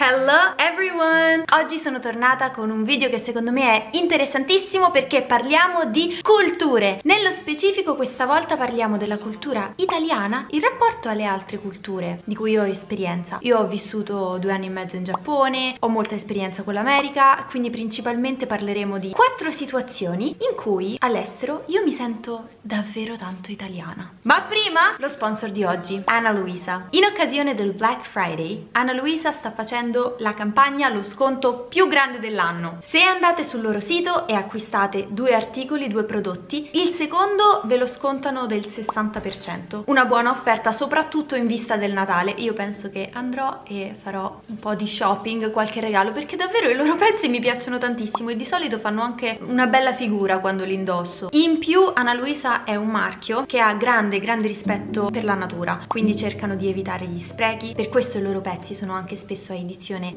Hello everyone! Oggi sono tornata con un video che secondo me è interessantissimo perché parliamo di culture. Nello specifico questa volta parliamo della cultura italiana in rapporto alle altre culture di cui ho esperienza. Io ho vissuto due anni e mezzo in Giappone, ho molta esperienza con l'America, quindi principalmente parleremo di quattro situazioni in cui all'estero io mi sento davvero tanto italiana. Ma prima lo sponsor di oggi, Anna Luisa. In occasione del Black Friday, Anna Luisa sta facendo la campagna lo sconto più grande dell'anno. Se andate sul loro sito e acquistate due articoli, due prodotti, il secondo ve lo scontano del 60%. Una buona offerta soprattutto in vista del Natale. Io penso che andrò e farò un po' di shopping, qualche regalo, perché davvero i loro pezzi mi piacciono tantissimo e di solito fanno anche una bella figura quando li indosso. In più Ana Luisa è un marchio che ha grande grande rispetto per la natura, quindi cercano di evitare gli sprechi, per questo i loro pezzi sono anche spesso a edizione edizione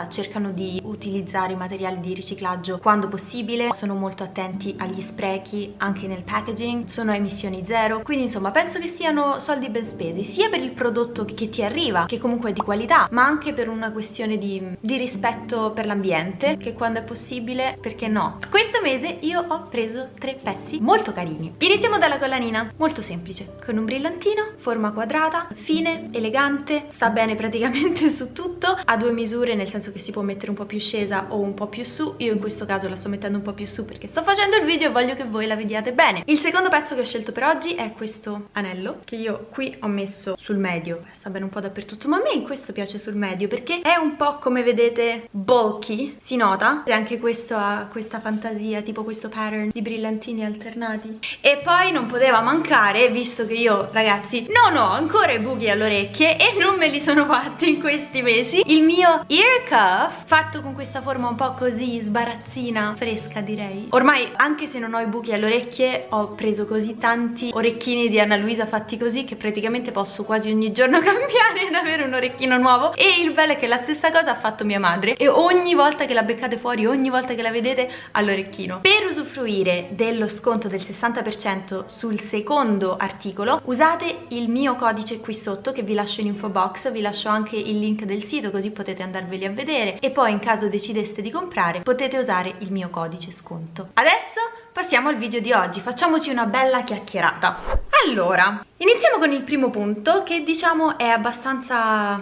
limitata, cercano di utilizzare i materiali di riciclaggio quando possibile, sono molto attenti agli sprechi anche nel packaging, sono a emissioni zero, quindi insomma penso che siano soldi ben spesi, sia per il prodotto che ti arriva, che comunque è di qualità, ma anche per una questione di, di rispetto per l'ambiente, che quando è possibile, perché no? Questo mese io ho preso tre pezzi molto carini. Iniziamo dalla collanina, molto semplice, con un brillantino, forma quadrata, fine, elegante, sta bene praticamente su tutto, ha due misure nel senso che si può mettere un po' più scesa o un po' più su. Io in questo caso la sto mettendo un po' più su perché sto facendo il video e voglio che voi la vediate bene. Il secondo pezzo che ho scelto per oggi è questo anello che io qui ho messo sul medio. Sta bene un po' dappertutto ma a me questo piace sul medio perché è un po' come vedete bulky si nota? E anche questo ha questa fantasia tipo questo pattern di brillantini alternati. E poi non poteva mancare visto che io ragazzi non ho ancora i buchi alle orecchie e non me li sono fatti in questi mesi il mio ear cuff fatto con questa forma un po' così sbarazzina, fresca direi. Ormai anche se non ho i buchi alle orecchie ho preso così tanti orecchini di Anna Luisa fatti così che praticamente posso quasi ogni giorno cambiare ed avere un orecchino nuovo e il bello è che la stessa cosa ha fatto mia madre e ogni volta che la beccate fuori, ogni volta che la vedete ha l'orecchino. Per usufruire dello sconto del 60% sul secondo articolo usate il mio codice qui sotto che vi lascio in info box, vi lascio anche il link del sito così potete andarveli a vedere e poi in caso decideste di comprare potete usare il mio codice sconto. Adesso passiamo al video di oggi, facciamoci una bella chiacchierata. Allora, iniziamo con il primo punto che diciamo è abbastanza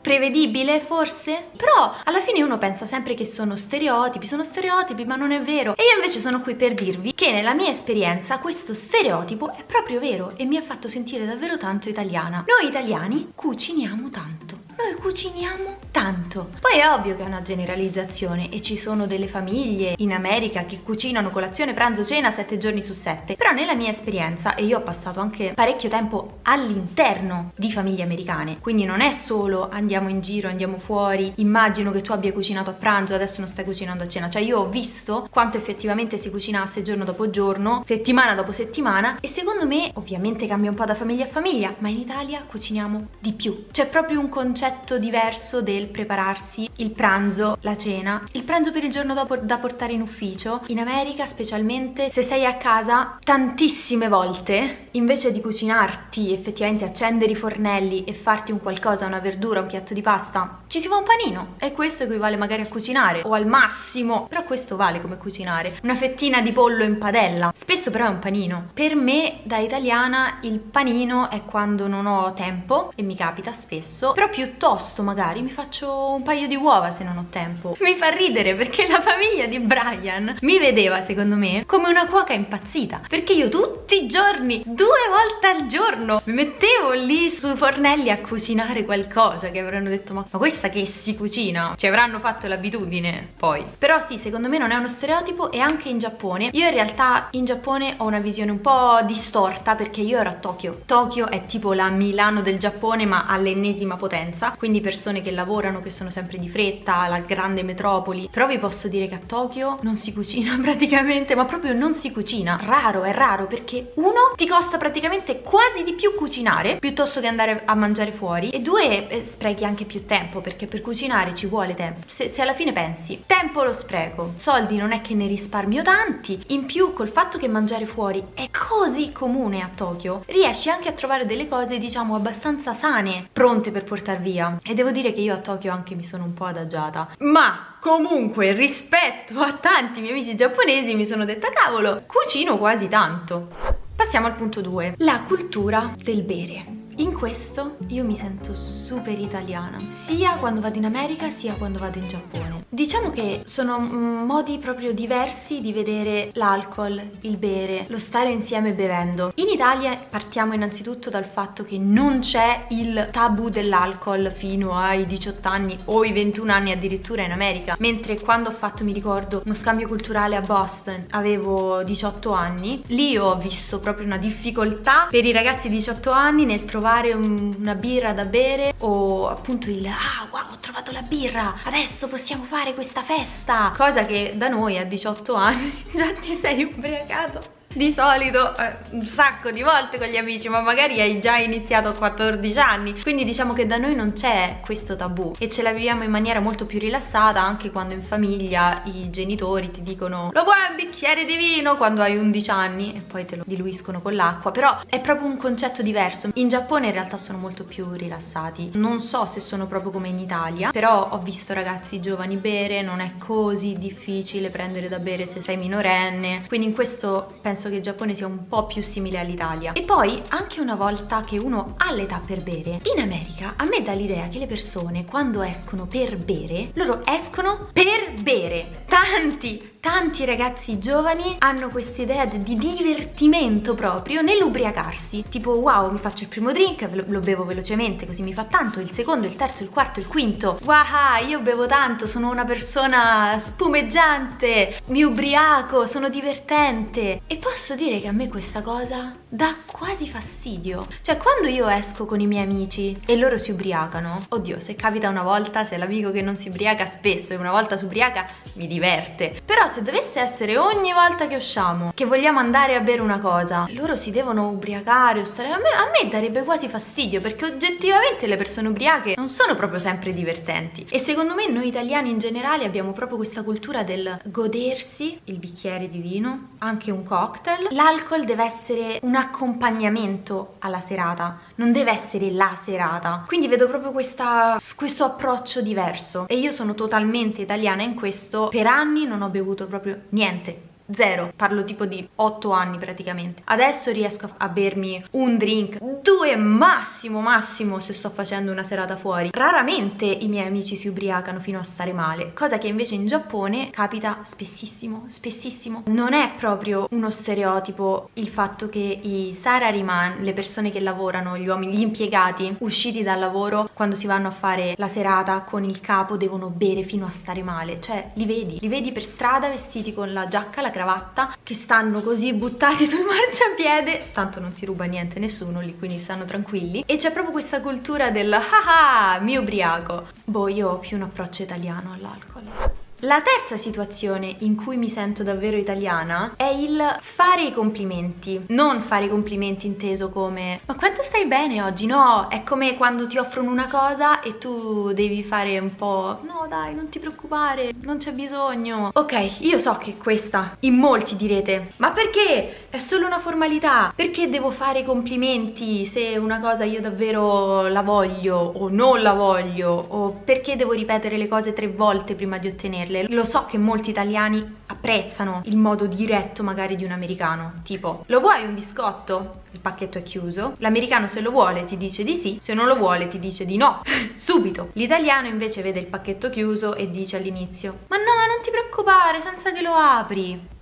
prevedibile forse? Però alla fine uno pensa sempre che sono stereotipi, sono stereotipi ma non è vero e io invece sono qui per dirvi che nella mia esperienza questo stereotipo è proprio vero e mi ha fatto sentire davvero tanto italiana. Noi italiani cuciniamo tanto noi cuciniamo tanto. Poi è ovvio che è una generalizzazione e ci sono delle famiglie in America che cucinano colazione, pranzo, cena sette giorni su sette. Però nella mia esperienza, e io ho passato anche parecchio tempo all'interno di famiglie americane, quindi non è solo andiamo in giro, andiamo fuori, immagino che tu abbia cucinato a pranzo, adesso non stai cucinando a cena. Cioè io ho visto quanto effettivamente si cucinasse giorno dopo giorno, settimana dopo settimana e secondo me ovviamente cambia un po' da famiglia a famiglia, ma in Italia cuciniamo di più. C'è proprio un concetto concetto diverso del prepararsi il pranzo, la cena, il pranzo per il giorno dopo da portare in ufficio. In America specialmente se sei a casa tantissime volte invece di cucinarti effettivamente accendere i fornelli e farti un qualcosa, una verdura, un piatto di pasta, ci si fa un panino e questo equivale magari a cucinare o al massimo, però questo vale come cucinare, una fettina di pollo in padella, spesso però è un panino. Per me da italiana il panino è quando non ho tempo e mi capita spesso, però piuttosto magari mi faccio un paio di uova se non ho tempo. Mi fa ridere perché la famiglia di Brian mi vedeva secondo me come una cuoca impazzita perché io tutti i giorni, due volte al giorno mi mettevo lì sui fornelli a cucinare qualcosa che avranno detto ma, ma questa che si cucina? Ci avranno fatto l'abitudine poi. Però sì, secondo me non è uno stereotipo e anche in Giappone. Io in realtà in Giappone ho una visione un po' distorta perché io ero a Tokyo. Tokyo è tipo la Milano del Giappone ma all'ennesima potenza quindi persone che lavorano che sono sempre di fretta la grande metropoli però vi posso dire che a Tokyo non si cucina praticamente ma proprio non si cucina raro è raro perché uno ti costa praticamente quasi di più cucinare piuttosto che andare a mangiare fuori e due eh, sprechi anche più tempo perché per cucinare ci vuole tempo. Se, se alla fine pensi, tempo lo spreco, soldi non è che ne risparmio tanti, in più col fatto che mangiare fuori è così comune a Tokyo, riesci anche a trovare delle cose diciamo abbastanza sane, pronte per portare via. E devo dire che io a Tokyo anche mi sono un po' adagiata. Ma comunque rispetto a tanti miei amici giapponesi mi sono detta cavolo, cucino quasi tanto. Passiamo al punto 2, la cultura del bere. In questo io mi sento super italiana, sia quando vado in America sia quando vado in Giappone. Diciamo che sono modi proprio diversi di vedere l'alcol, il bere, lo stare insieme bevendo. In Italia partiamo innanzitutto dal fatto che non c'è il tabù dell'alcol fino ai 18 anni o i 21 anni addirittura in America, mentre quando ho fatto, mi ricordo, uno scambio culturale a Boston avevo 18 anni, lì ho visto proprio una difficoltà per i ragazzi di 18 anni nel trovare trovare un, una birra da bere o appunto il ah wow ho trovato la birra adesso possiamo fare questa festa. Cosa che da noi a 18 anni già ti sei ubriacato di solito eh, un sacco di volte con gli amici ma magari hai già iniziato a 14 anni. Quindi diciamo che da noi non c'è questo tabù e ce la viviamo in maniera molto più rilassata anche quando in famiglia i genitori ti dicono lo vuoi un bicchiere di vino? quando hai 11 anni e poi te lo diluiscono con l'acqua. Però è proprio un concetto diverso. In Giappone in realtà sono molto più rilassati. Non so se sono proprio come in Italia però ho visto ragazzi giovani bere non è così difficile prendere da bere se sei minorenne. Quindi in questo penso penso che il Giappone sia un po' più simile all'Italia. E poi, anche una volta che uno ha l'età per bere, in America a me dà l'idea che le persone quando escono per bere, loro escono per bere. Tanti, tanti ragazzi giovani hanno questa idea di divertimento proprio nell'ubriacarsi. Tipo, wow, mi faccio il primo drink, lo bevo velocemente, così mi fa tanto, il secondo, il terzo, il quarto, il quinto. Wow, io bevo tanto, sono una persona spumeggiante, mi ubriaco, sono divertente. E posso dire che a me questa cosa dà quasi fastidio. Cioè, quando io esco con i miei amici e loro si ubriacano, oddio, se capita una volta, se l'amico che non si ubriaca spesso e una volta si ubriaca, mi diverte. Però se dovesse essere ogni volta che usciamo, che vogliamo andare a bere una cosa, loro si devono ubriacare o stare... A me, a me darebbe quasi fastidio, perché oggettivamente le persone ubriache non sono proprio sempre divertenti. E secondo me noi italiani in generale abbiamo proprio questa cultura del godersi il bicchiere di vino, anche un cocktail, l'alcol deve essere un accompagnamento alla serata non deve essere la serata. Quindi vedo proprio questa, questo approccio diverso. E io sono totalmente italiana in questo. Per anni non ho bevuto proprio niente Zero, parlo tipo di 8 anni praticamente. Adesso riesco a bermi un drink, due massimo massimo se sto facendo una serata fuori. Raramente i miei amici si ubriacano fino a stare male Cosa che invece in Giappone capita spessissimo, spessissimo. Non è proprio uno stereotipo il fatto che i salaryman, le persone che lavorano, gli uomini, gli impiegati usciti dal lavoro Quando si vanno a fare la serata con il capo devono bere fino a stare male. Cioè li vedi, li vedi per strada vestiti con la giacca, la cravatta che stanno così buttati sul marciapiede. Tanto non ti ruba niente nessuno lì quindi stanno tranquilli. E c'è proprio questa cultura del ah ah mi ubriaco. Boh io ho più un approccio italiano all'alcol la terza situazione in cui mi sento davvero italiana è il fare i complimenti. Non fare i complimenti inteso come ma quanto stai bene oggi? No, è come quando ti offrono una cosa e tu devi fare un po' no dai non ti preoccupare, non c'è bisogno. Ok, io so che questa in molti direte ma perché? È solo una formalità. Perché devo fare i complimenti se una cosa io davvero la voglio o non la voglio? O perché devo ripetere le cose tre volte prima di ottenerle? Ottenerle. Lo so che molti italiani apprezzano il modo diretto magari di un americano, tipo lo vuoi un biscotto? Il pacchetto è chiuso, l'americano se lo vuole ti dice di sì, se non lo vuole ti dice di no, subito. L'italiano invece vede il pacchetto chiuso e dice all'inizio ma no non ti preoccupare senza che lo apri.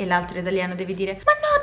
E l'altro italiano deve dire ma no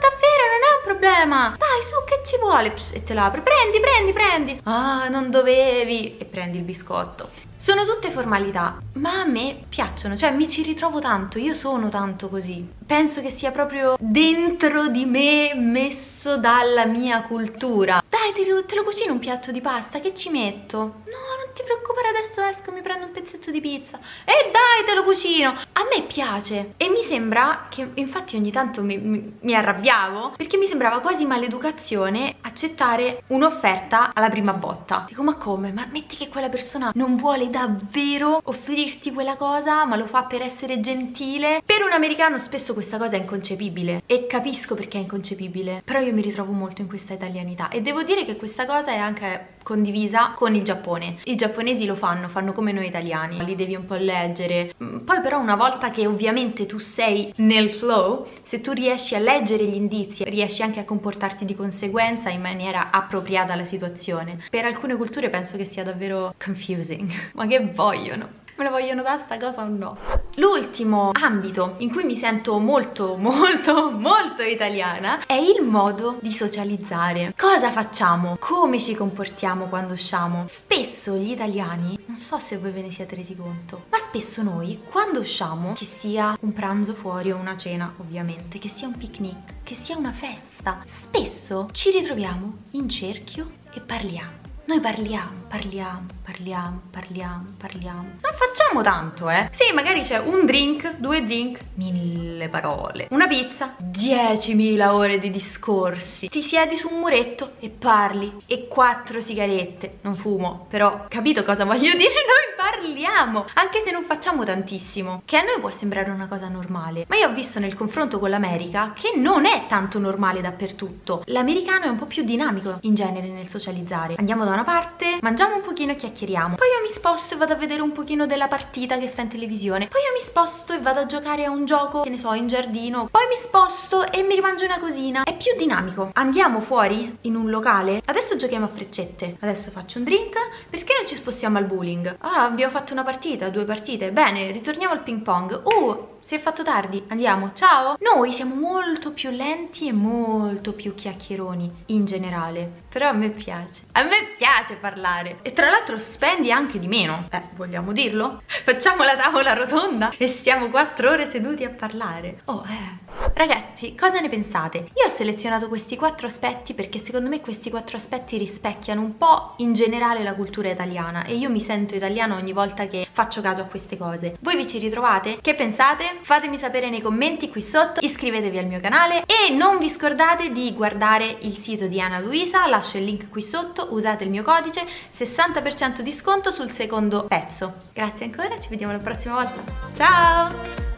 problema, dai su che ci vuole? Pss, e te lo apri, prendi prendi prendi. Ah non dovevi e prendi il biscotto. Sono tutte formalità, ma a me piacciono, cioè mi ci ritrovo tanto, io sono tanto così. Penso che sia proprio dentro di me, messo dalla mia cultura. Dai, te lo, te lo cucino un piatto di pasta, che ci metto? No, ti preoccupare, adesso esco, mi prendo un pezzetto di pizza. E dai, te lo cucino. A me piace e mi sembra che infatti ogni tanto mi, mi, mi arrabbiavo perché mi sembrava quasi maleducazione accettare un'offerta alla prima botta. Dico ma come? Ma metti che quella persona non vuole davvero offrirti quella cosa ma lo fa per essere gentile? Per un americano spesso questa cosa è inconcepibile e capisco perché è inconcepibile però io mi ritrovo molto in questa italianità e devo dire che questa cosa è anche condivisa con il Giappone. I giapponesi lo fanno, fanno come noi italiani, li devi un po' leggere. Mm, poi però una volta che ovviamente tu sei nel flow, se tu riesci a leggere gli indizi, riesci anche a comportarti di conseguenza in maniera appropriata alla situazione. Per alcune culture penso che sia davvero confusing. Ma che vogliono? me la vogliono dare sta cosa o no? L'ultimo ambito in cui mi sento molto molto molto italiana è il modo di socializzare. Cosa facciamo? Come ci comportiamo quando usciamo? Spesso gli italiani, non so se voi ve ne siete resi conto, ma spesso noi quando usciamo, che sia un pranzo fuori o una cena ovviamente, che sia un picnic, che sia una festa, spesso ci ritroviamo in cerchio e parliamo. Noi parliamo, parliamo, parliamo, parliamo, parliamo. Non facciamo tanto, eh. Sì, magari c'è un drink, due drink, mille parole. Una pizza, 10.000 ore di discorsi. Ti siedi su un muretto e parli. E quattro sigarette. Non fumo, però capito cosa voglio dire? Noi parliamo, anche se non facciamo tantissimo. Che a noi può sembrare una cosa normale. Ma io ho visto nel confronto con l'America che non è tanto normale dappertutto. L'americano è un po' più dinamico in genere nel socializzare. Andiamo da una parte, mangiamo un pochino e chiacchieriamo. Poi io mi sposto e vado a vedere un pochino della partita che sta in televisione. Poi io mi sposto e vado a giocare a un gioco, che ne so, in giardino. Poi mi sposto e mi rimangio una cosina. È più dinamico. Andiamo fuori in un locale. Adesso giochiamo a freccette. Adesso faccio un drink. Perché non ci spostiamo al bowling? Ah, abbiamo fatto una partita, due partite. Bene, ritorniamo al ping pong. Uh, si è fatto tardi, andiamo, ciao! Noi siamo molto più lenti e molto più chiacchieroni in generale, però a me piace. A me piace parlare e tra l'altro spendi anche di meno. Eh, vogliamo dirlo? Facciamo la tavola rotonda e stiamo quattro ore seduti a parlare. Oh, eh... Ragazzi, cosa ne pensate? Io ho selezionato questi quattro aspetti perché secondo me questi quattro aspetti rispecchiano un po' in generale la cultura italiana e io mi sento italiana ogni volta che faccio caso a queste cose. Voi vi ci ritrovate? Che pensate? Fatemi sapere nei commenti qui sotto, iscrivetevi al mio canale e non vi scordate di guardare il sito di Ana Luisa, lascio il link qui sotto, usate il mio codice, 60% di sconto sul secondo pezzo. Grazie ancora, ci vediamo la prossima volta. Ciao!